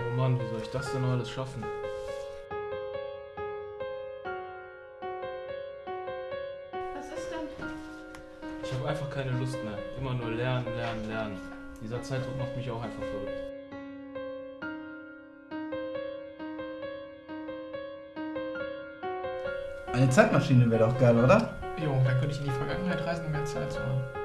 Oh Mann, wie soll ich das denn alles schaffen? Was ist denn? Ich habe einfach keine Lust mehr. Immer nur lernen, lernen, lernen. Dieser Zeitdruck macht mich auch einfach verrückt. Eine Zeitmaschine wäre doch geil, oder? Jo, dann könnte ich in die Vergangenheit reisen, um mehr Zeit zu haben.